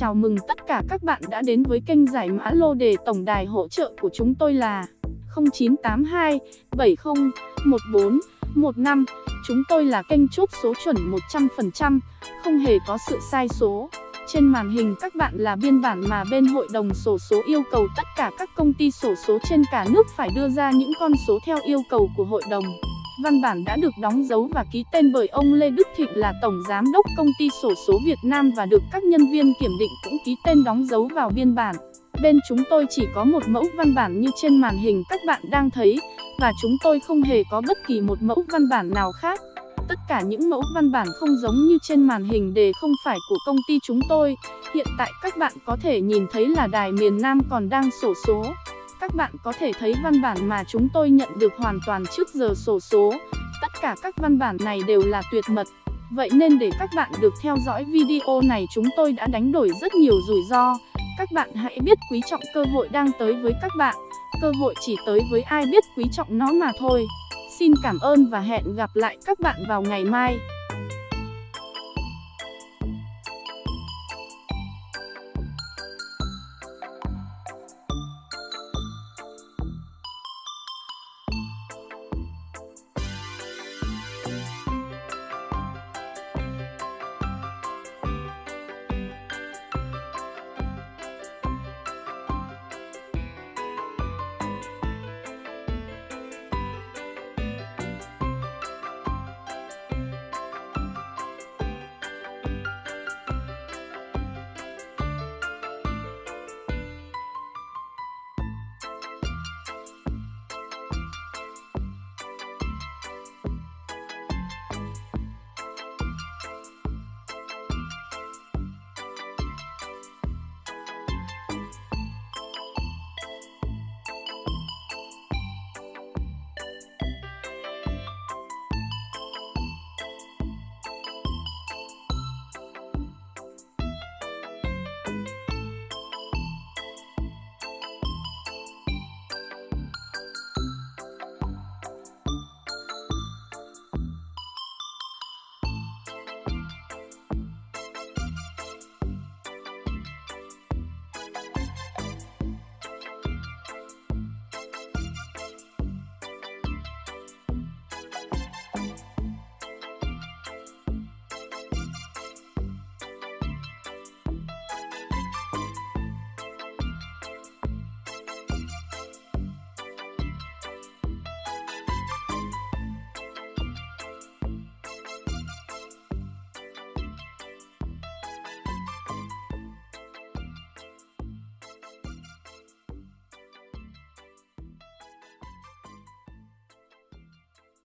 chào mừng tất cả các bạn đã đến với kênh giải mã lô đề tổng đài hỗ trợ của chúng tôi là 0982 70 14 15. Chúng tôi là kênh chốt số chuẩn 100%, không hề có sự sai số. Trên màn hình các bạn là biên bản mà bên hội đồng sổ số yêu cầu tất cả các công ty sổ số trên cả nước phải đưa ra những con số theo yêu cầu của hội đồng. Văn bản đã được đóng dấu và ký tên bởi ông Lê Đức Thịnh là Tổng Giám đốc Công ty Sổ số Việt Nam và được các nhân viên kiểm định cũng ký tên đóng dấu vào biên bản. Bên chúng tôi chỉ có một mẫu văn bản như trên màn hình các bạn đang thấy, và chúng tôi không hề có bất kỳ một mẫu văn bản nào khác. Tất cả những mẫu văn bản không giống như trên màn hình đều không phải của công ty chúng tôi. Hiện tại các bạn có thể nhìn thấy là đài miền Nam còn đang sổ số. Các bạn có thể thấy văn bản mà chúng tôi nhận được hoàn toàn trước giờ sổ số. Tất cả các văn bản này đều là tuyệt mật. Vậy nên để các bạn được theo dõi video này chúng tôi đã đánh đổi rất nhiều rủi ro. Các bạn hãy biết quý trọng cơ hội đang tới với các bạn. Cơ hội chỉ tới với ai biết quý trọng nó mà thôi. Xin cảm ơn và hẹn gặp lại các bạn vào ngày mai.